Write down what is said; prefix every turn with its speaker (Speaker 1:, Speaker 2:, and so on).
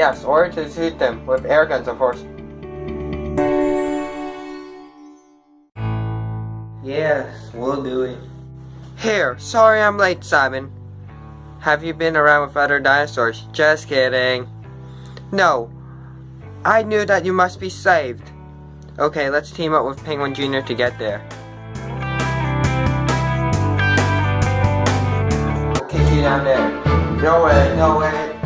Speaker 1: Yes, or to shoot them with air guns, of course. Yes, we'll do it. Here, sorry I'm late, Simon. Have you been around with other dinosaurs? Just kidding. No. I knew that you must be saved. Okay, let's team up with Penguin Jr. to get there. I'll kick you down there. No way, no way.